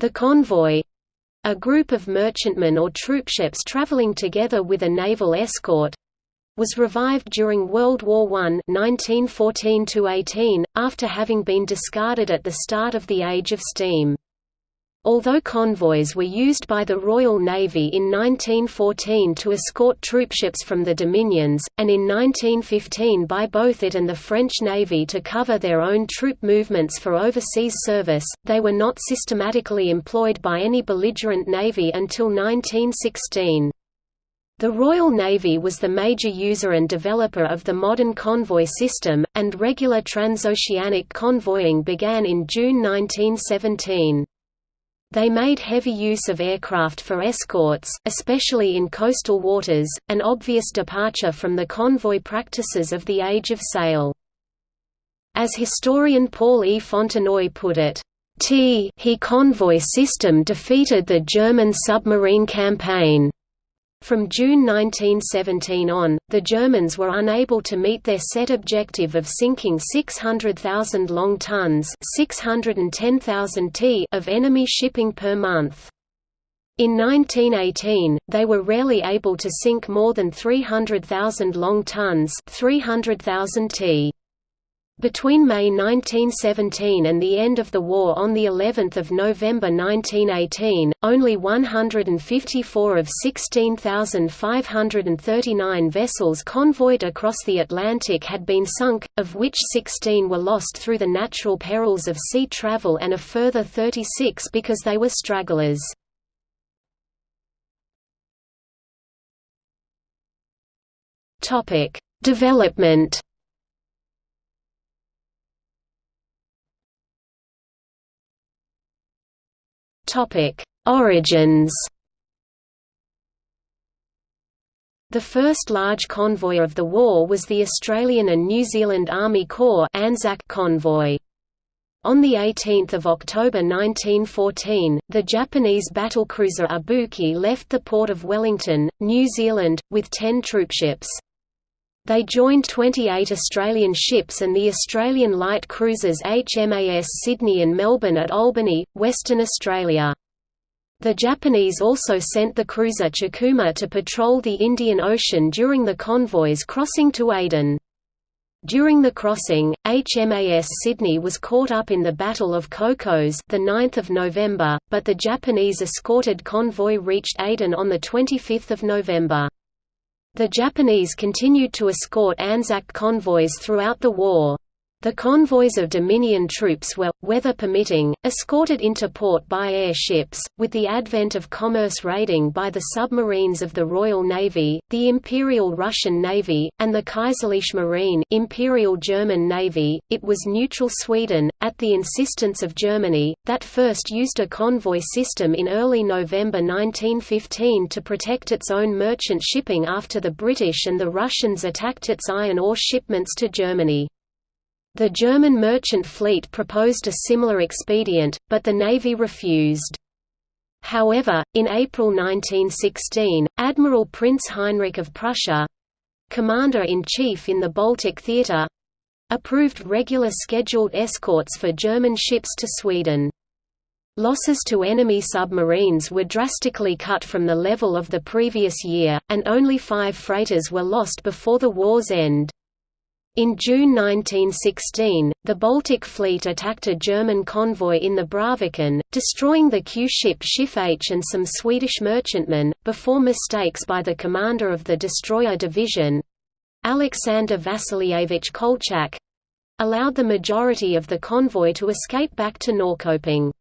The convoy a group of merchantmen or troopships traveling together with a naval escort was revived during World War I 1914 after having been discarded at the start of the Age of Steam. Although convoys were used by the Royal Navy in 1914 to escort troopships from the Dominions, and in 1915 by both it and the French Navy to cover their own troop movements for overseas service, they were not systematically employed by any belligerent navy until 1916. The Royal Navy was the major user and developer of the modern convoy system, and regular transoceanic convoying began in June 1917. They made heavy use of aircraft for escorts, especially in coastal waters, an obvious departure from the convoy practices of the Age of Sail. As historian Paul E. Fontenoy put it, T he convoy system defeated the German submarine campaign. From June 1917 on, the Germans were unable to meet their set objective of sinking 600,000 long tons 610,000 t of enemy shipping per month. In 1918, they were rarely able to sink more than 300,000 long tons 300,000 t. Between May 1917 and the end of the war on the 11th of November 1918, only 154 of 16,539 vessels convoyed across the Atlantic had been sunk, of which 16 were lost through the natural perils of sea travel and a further 36 because they were stragglers. Development Topic: Origins. The first large convoy of the war was the Australian and New Zealand Army Corps Anzac convoy. On 18 October 1914, the Japanese battlecruiser Ibuki left the port of Wellington, New Zealand, with ten troopships. They joined 28 Australian ships and the Australian light cruisers HMAS Sydney and Melbourne at Albany, Western Australia. The Japanese also sent the cruiser Chikuma to patrol the Indian Ocean during the convoys crossing to Aden. During the crossing, HMAS Sydney was caught up in the Battle of Cocos the 9th of November, but the Japanese escorted convoy reached Aden on the 25th of November. The Japanese continued to escort Anzac convoys throughout the war. The convoys of Dominion troops were, weather permitting, escorted into port by airships. With the advent of commerce raiding by the submarines of the Royal Navy, the Imperial Russian Navy, and the Kaiserliche Marine Imperial German Navy, it was neutral Sweden, at the insistence of Germany, that first used a convoy system in early November 1915 to protect its own merchant shipping after the British and the Russians attacked its iron ore shipments to Germany. The German merchant fleet proposed a similar expedient, but the Navy refused. However, in April 1916, Admiral Prince Heinrich of Prussia—commander-in-chief in the Baltic Theatre—approved regular scheduled escorts for German ships to Sweden. Losses to enemy submarines were drastically cut from the level of the previous year, and only five freighters were lost before the war's end. In June 1916, the Baltic Fleet attacked a German convoy in the Braviken, destroying the Q-ship Schiff H and some Swedish merchantmen, before mistakes by the commander of the destroyer division, Alexander Vasilievich Kolchak, allowed the majority of the convoy to escape back to Norrköping.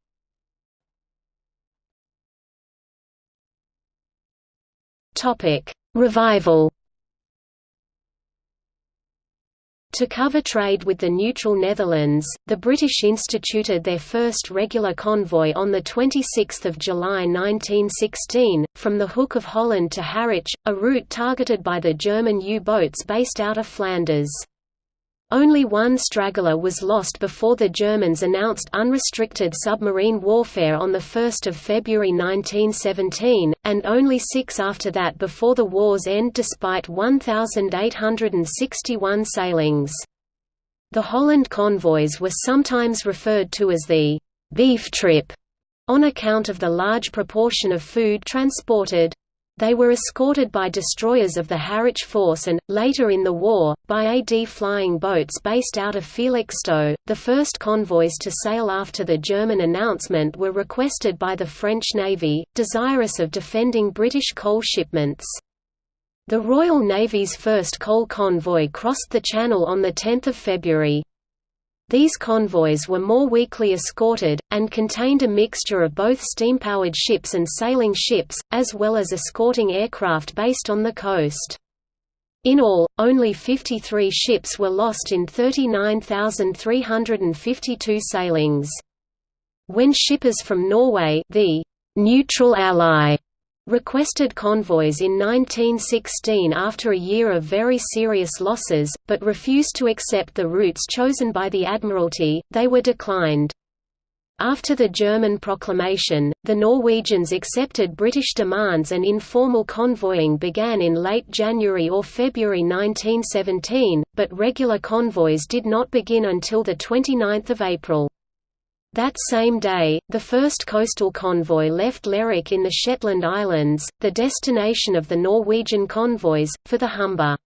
Revival To cover trade with the neutral Netherlands, the British instituted their first regular convoy on 26 July 1916, from the Hook of Holland to Harwich, a route targeted by the German U-boats based out of Flanders. Only one straggler was lost before the Germans announced unrestricted submarine warfare on 1 February 1917, and only six after that before the war's end despite 1,861 sailings. The Holland convoys were sometimes referred to as the «beef trip» On account of the large proportion of food transported, they were escorted by destroyers of the Harwich Force and, later in the war, by AD flying boats based out of Felixstowe. The first convoys to sail after the German announcement were requested by the French Navy, desirous of defending British coal shipments. The Royal Navy's first coal convoy crossed the Channel on 10 February. These convoys were more weakly escorted, and contained a mixture of both steam-powered ships and sailing ships, as well as escorting aircraft based on the coast. In all, only 53 ships were lost in 39,352 sailings. When shippers from Norway the neutral ally requested convoys in 1916 after a year of very serious losses, but refused to accept the routes chosen by the Admiralty, they were declined. After the German proclamation, the Norwegians accepted British demands and informal convoying began in late January or February 1917, but regular convoys did not begin until 29 April. That same day, the first coastal convoy left Lerwick in the Shetland Islands, the destination of the Norwegian convoys, for the Humber.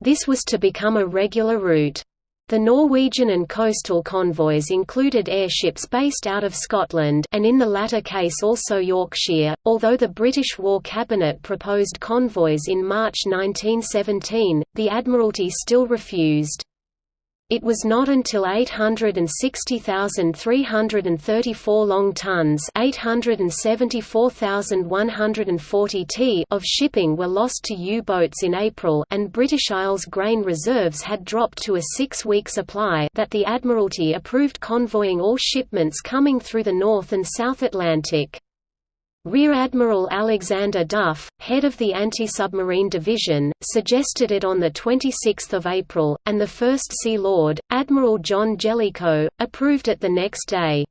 This was to become a regular route. The Norwegian and coastal convoys included airships based out of Scotland and in the latter case also Yorkshire, although the British War Cabinet proposed convoys in March 1917, the Admiralty still refused. It was not until 860,334 long tons t of shipping were lost to U-boats in April and British Isles grain reserves had dropped to a six-week supply that the Admiralty approved convoying all shipments coming through the North and South Atlantic. Rear Admiral Alexander Duff, head of the Anti-Submarine Division, suggested it on 26 April, and the First Sea Lord, Admiral John Jellicoe, approved it the next day.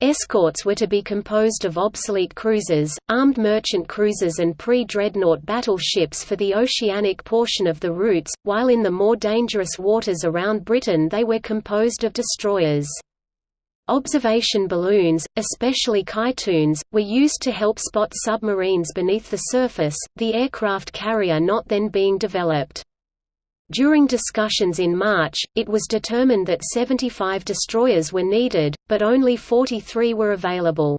Escorts were to be composed of obsolete cruisers, armed merchant cruisers and pre-dreadnought battleships for the oceanic portion of the routes, while in the more dangerous waters around Britain they were composed of destroyers. Observation balloons, especially Kytoons, were used to help spot submarines beneath the surface, the aircraft carrier not then being developed. During discussions in March, it was determined that 75 destroyers were needed, but only 43 were available.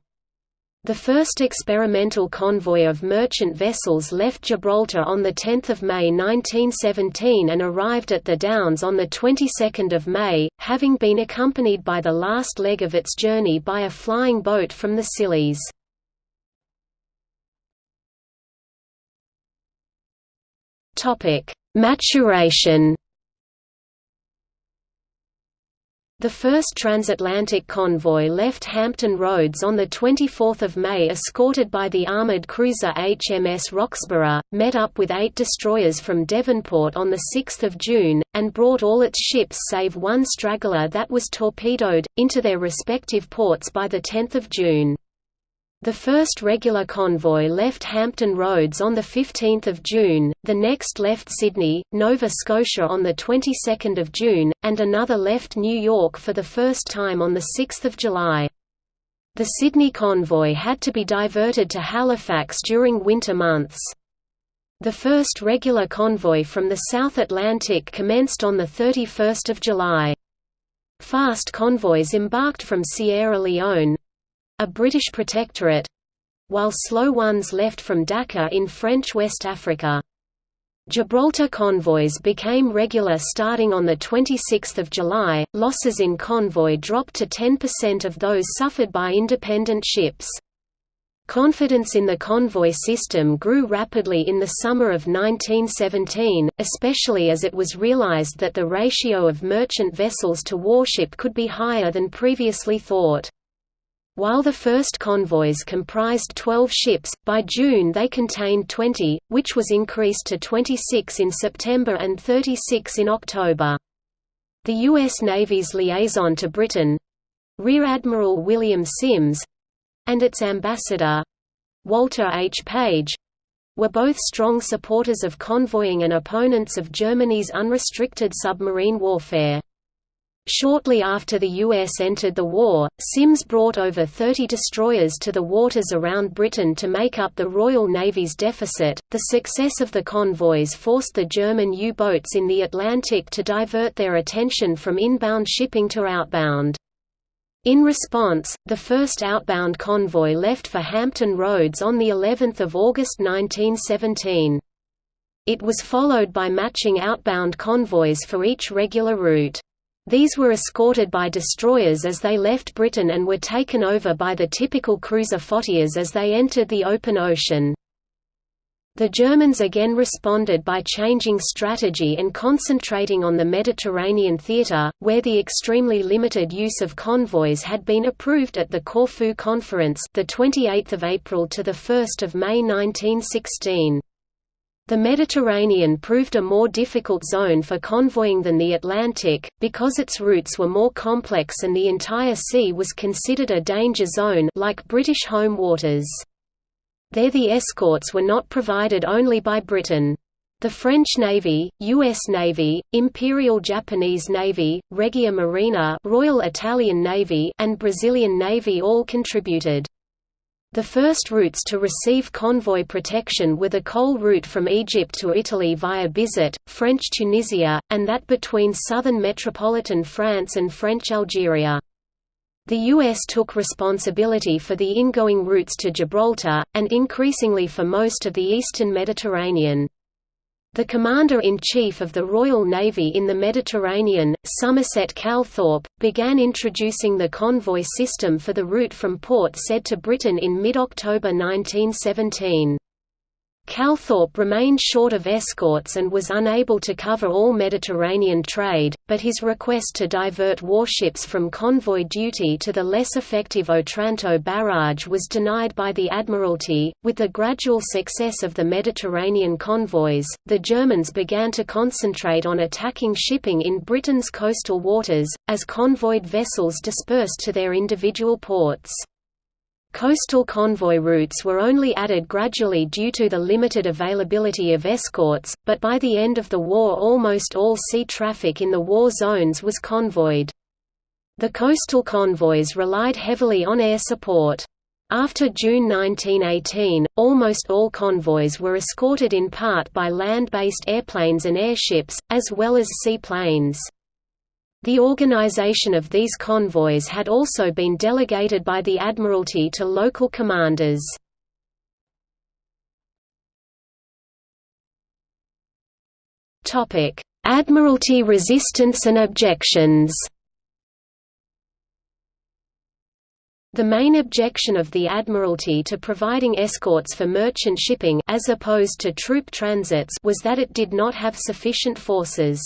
The first experimental convoy of merchant vessels left Gibraltar on 10 May 1917 and arrived at the Downs on the 22nd of May, having been accompanied by the last leg of its journey by a flying boat from the Scillies. Maturation The first transatlantic convoy left Hampton Roads on 24 May escorted by the armoured cruiser HMS Roxburgh, met up with eight destroyers from Devonport on 6 June, and brought all its ships save one straggler that was torpedoed, into their respective ports by 10 June. The first regular convoy left Hampton Roads on 15 June, the next left Sydney, Nova Scotia on the 22nd of June, and another left New York for the first time on 6 July. The Sydney convoy had to be diverted to Halifax during winter months. The first regular convoy from the South Atlantic commenced on 31 July. Fast convoys embarked from Sierra Leone, a British protectorate while slow ones left from Dakar in French West Africa. Gibraltar convoys became regular starting on 26 July, losses in convoy dropped to 10% of those suffered by independent ships. Confidence in the convoy system grew rapidly in the summer of 1917, especially as it was realized that the ratio of merchant vessels to warship could be higher than previously thought. While the first convoys comprised 12 ships, by June they contained 20, which was increased to 26 in September and 36 in October. The U.S. Navy's liaison to Britain—Rear Admiral William Sims—and its ambassador, Walter H. Page, were both strong supporters of convoying and opponents of Germany's unrestricted submarine warfare. Shortly after the US entered the war, Sims brought over 30 destroyers to the waters around Britain to make up the Royal Navy's deficit. The success of the convoys forced the German U boats in the Atlantic to divert their attention from inbound shipping to outbound. In response, the first outbound convoy left for Hampton Roads on the 11th of August 1917. It was followed by matching outbound convoys for each regular route. These were escorted by destroyers as they left Britain and were taken over by the typical cruiser flottillas as they entered the open ocean. The Germans again responded by changing strategy and concentrating on the Mediterranean theatre, where the extremely limited use of convoys had been approved at the Corfu Conference, the 28th of April to the 1st of May 1916. The Mediterranean proved a more difficult zone for convoying than the Atlantic, because its routes were more complex and the entire sea was considered a danger zone like British home waters. There the escorts were not provided only by Britain. The French Navy, U.S. Navy, Imperial Japanese Navy, Regia Marina Royal Italian Navy and Brazilian Navy all contributed. The first routes to receive convoy protection were the coal route from Egypt to Italy via Bizerte, French Tunisia, and that between southern metropolitan France and French Algeria. The U.S. took responsibility for the ingoing routes to Gibraltar, and increasingly for most of the eastern Mediterranean. The Commander-in-Chief of the Royal Navy in the Mediterranean, Somerset Calthorpe, began introducing the convoy system for the route from Port Said to Britain in mid-October 1917. Calthorpe remained short of escorts and was unable to cover all Mediterranean trade, but his request to divert warships from convoy duty to the less effective Otranto barrage was denied by the Admiralty. With the gradual success of the Mediterranean convoys, the Germans began to concentrate on attacking shipping in Britain's coastal waters, as convoyed vessels dispersed to their individual ports. Coastal convoy routes were only added gradually due to the limited availability of escorts, but by the end of the war almost all sea traffic in the war zones was convoyed. The coastal convoys relied heavily on air support. After June 1918, almost all convoys were escorted in part by land-based airplanes and airships, as well as seaplanes. The organization of these convoys had also been delegated by the Admiralty to local commanders. Admiralty resistance and objections The main objection of the Admiralty to providing escorts for merchant shipping as opposed to troop transits was that it did not have sufficient forces.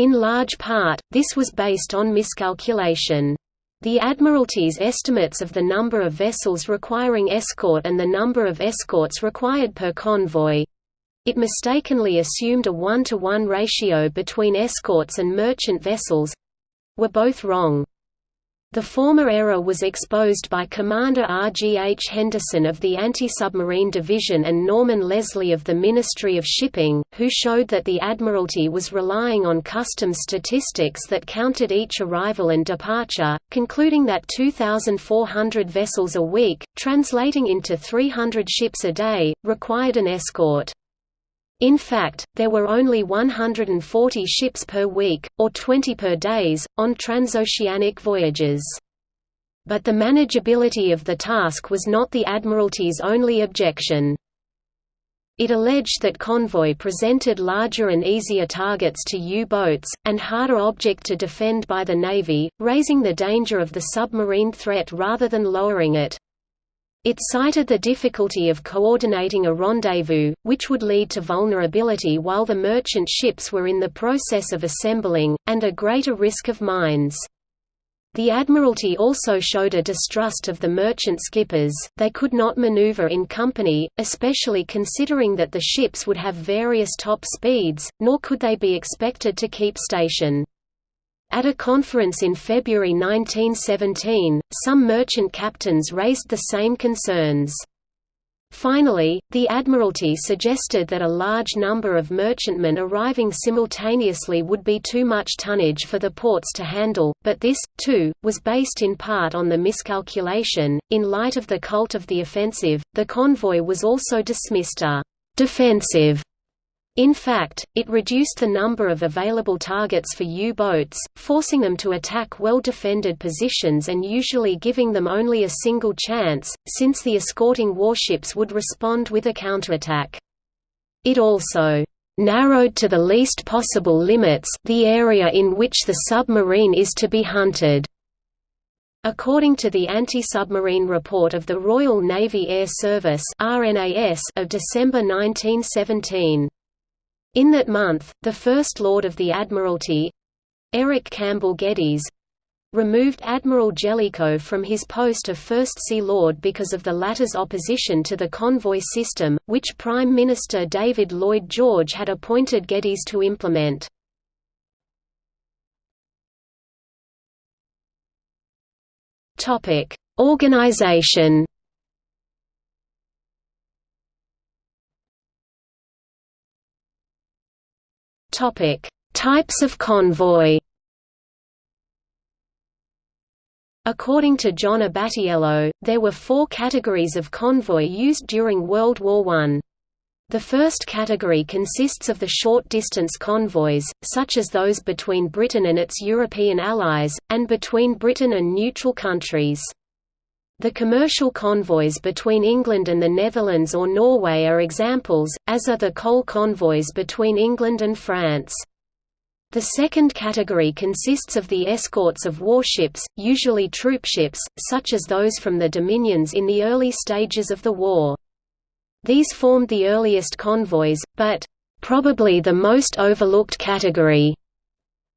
In large part, this was based on miscalculation. The Admiralty's estimates of the number of vessels requiring escort and the number of escorts required per convoy—it mistakenly assumed a one-to-one -one ratio between escorts and merchant vessels—were both wrong. The former error was exposed by Commander R. G. H. Henderson of the Anti-Submarine Division and Norman Leslie of the Ministry of Shipping, who showed that the Admiralty was relying on customs statistics that counted each arrival and departure, concluding that 2,400 vessels a week, translating into 300 ships a day, required an escort. In fact, there were only 140 ships per week, or 20 per days, on transoceanic voyages. But the manageability of the task was not the Admiralty's only objection. It alleged that convoy presented larger and easier targets to U-boats, and harder object to defend by the Navy, raising the danger of the submarine threat rather than lowering it. It cited the difficulty of coordinating a rendezvous, which would lead to vulnerability while the merchant ships were in the process of assembling, and a greater risk of mines. The Admiralty also showed a distrust of the merchant skippers, they could not maneuver in company, especially considering that the ships would have various top speeds, nor could they be expected to keep station. At a conference in February 1917, some merchant captains raised the same concerns. Finally, the Admiralty suggested that a large number of merchantmen arriving simultaneously would be too much tonnage for the ports to handle, but this, too, was based in part on the miscalculation. In light of the cult of the offensive, the convoy was also dismissed a defensive in fact, it reduced the number of available targets for U-boats, forcing them to attack well-defended positions and usually giving them only a single chance, since the escorting warships would respond with a counterattack. It also narrowed to the least possible limits the area in which the submarine is to be hunted. According to the Anti-Submarine Report of the Royal Navy Air Service of December 1917, in that month, the First Lord of the Admiralty Eric Campbell Geddes removed Admiral Jellicoe from his post of First Sea Lord because of the latter's opposition to the convoy system, which Prime Minister David Lloyd George had appointed Geddes to implement. Organization Topic: Types of convoy. According to John Abbatiello, there were four categories of convoy used during World War I. The first category consists of the short-distance convoys, such as those between Britain and its European allies, and between Britain and neutral countries. The commercial convoys between England and the Netherlands or Norway are examples, as are the coal convoys between England and France. The second category consists of the escorts of warships, usually troopships, such as those from the Dominions in the early stages of the war. These formed the earliest convoys, but probably the most overlooked category.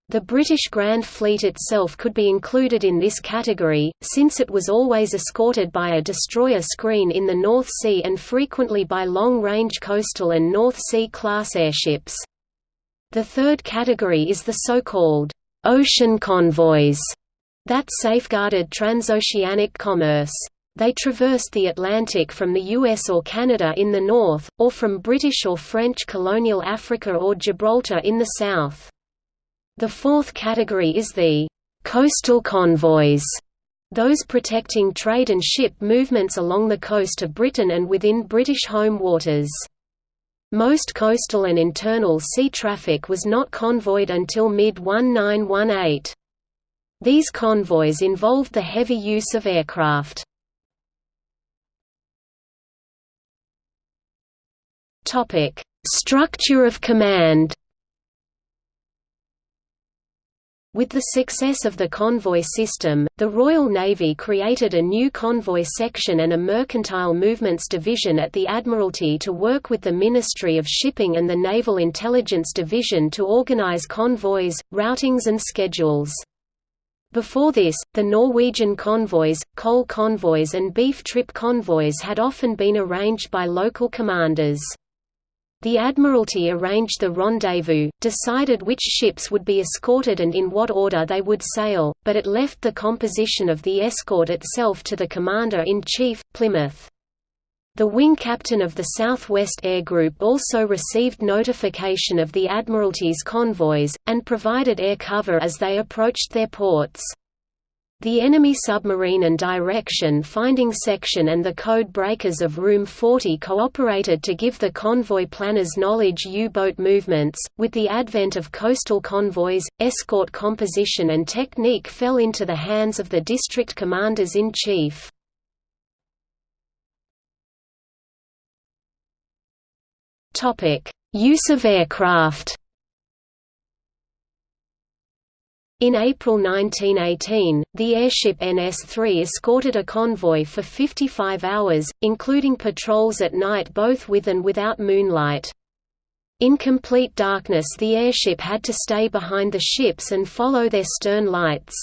The British Grand Fleet itself could be included in this category, since it was always escorted by a destroyer screen in the North Sea and frequently by long-range coastal and North Sea-class airships. The third category is the so-called ocean convoys that safeguarded transoceanic commerce. They traversed the Atlantic from the US or Canada in the north, or from British or French colonial Africa or Gibraltar in the south. The fourth category is the coastal convoys, those protecting trade and ship movements along the coast of Britain and within British home waters. Most coastal and internal sea traffic was not convoyed until mid-1918. These convoys involved the heavy use of aircraft. Structure of command With the success of the convoy system, the Royal Navy created a new convoy section and a mercantile movements division at the Admiralty to work with the Ministry of Shipping and the Naval Intelligence Division to organize convoys, routings and schedules. Before this, the Norwegian convoys, coal convoys and beef trip convoys had often been arranged by local commanders. The Admiralty arranged the rendezvous, decided which ships would be escorted and in what order they would sail, but it left the composition of the escort itself to the Commander-in-Chief, Plymouth. The wing captain of the Southwest Air Group also received notification of the Admiralty's convoys, and provided air cover as they approached their ports. The enemy submarine and direction finding section and the code breakers of Room 40 cooperated to give the convoy planners knowledge U-boat movements. With the advent of coastal convoys, escort composition and technique fell into the hands of the district commanders-in-chief. Topic: Use of aircraft. In April 1918, the airship NS-3 escorted a convoy for 55 hours, including patrols at night both with and without moonlight. In complete darkness the airship had to stay behind the ships and follow their stern lights.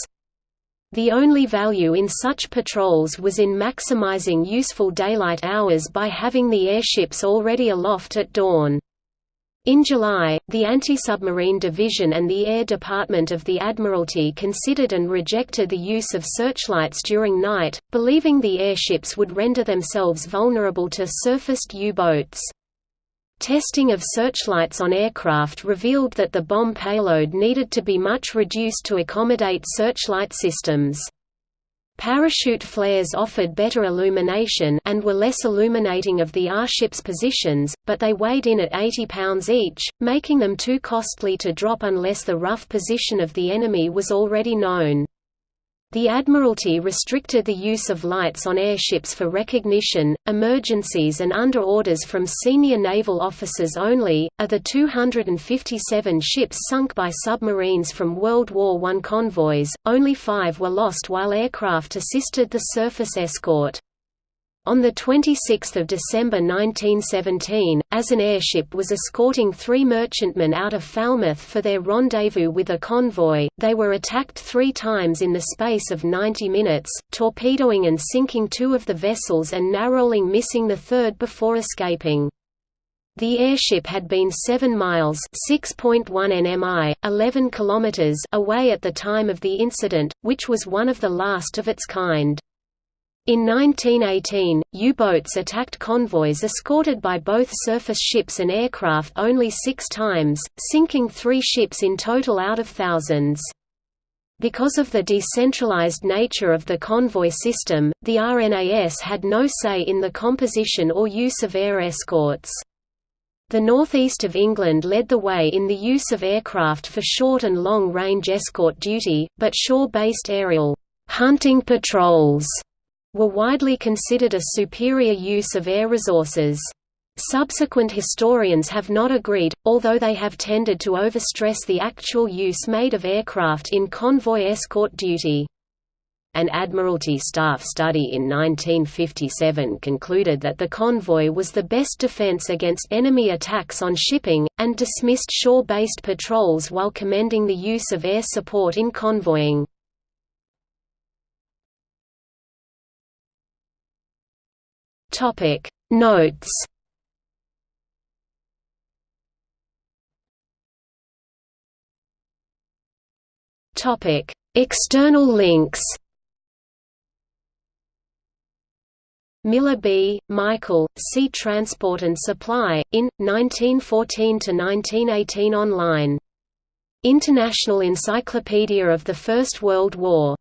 The only value in such patrols was in maximizing useful daylight hours by having the airships already aloft at dawn. In July, the Anti-Submarine Division and the Air Department of the Admiralty considered and rejected the use of searchlights during night, believing the airships would render themselves vulnerable to surfaced U-boats. Testing of searchlights on aircraft revealed that the bomb payload needed to be much reduced to accommodate searchlight systems. Parachute flares offered better illumination and were less illuminating of the R-ship's positions, but they weighed in at 80 pounds each, making them too costly to drop unless the rough position of the enemy was already known. The Admiralty restricted the use of lights on airships for recognition, emergencies, and under orders from senior naval officers only. Of the 257 ships sunk by submarines from World War I convoys, only five were lost while aircraft assisted the surface escort. On 26 December 1917, as an airship was escorting three merchantmen out of Falmouth for their rendezvous with a convoy, they were attacked three times in the space of 90 minutes, torpedoing and sinking two of the vessels and narrowly missing the third before escaping. The airship had been 7 miles (6.1 nmi, 11 kilometers) away at the time of the incident, which was one of the last of its kind. In 1918, U-boats attacked convoys escorted by both surface ships and aircraft only six times, sinking three ships in total out of thousands. Because of the decentralized nature of the convoy system, the RNAS had no say in the composition or use of air escorts. The northeast of England led the way in the use of aircraft for short and long-range escort duty, but shore-based aerial hunting patrols were widely considered a superior use of air resources. Subsequent historians have not agreed, although they have tended to overstress the actual use made of aircraft in convoy escort duty. An Admiralty staff study in 1957 concluded that the convoy was the best defense against enemy attacks on shipping, and dismissed shore-based patrols while commending the use of air support in convoying. Topic Notes Topic External links Miller B., Michael, Sea Transport and Supply, in, 1914–1918 online. International Encyclopedia of the First World War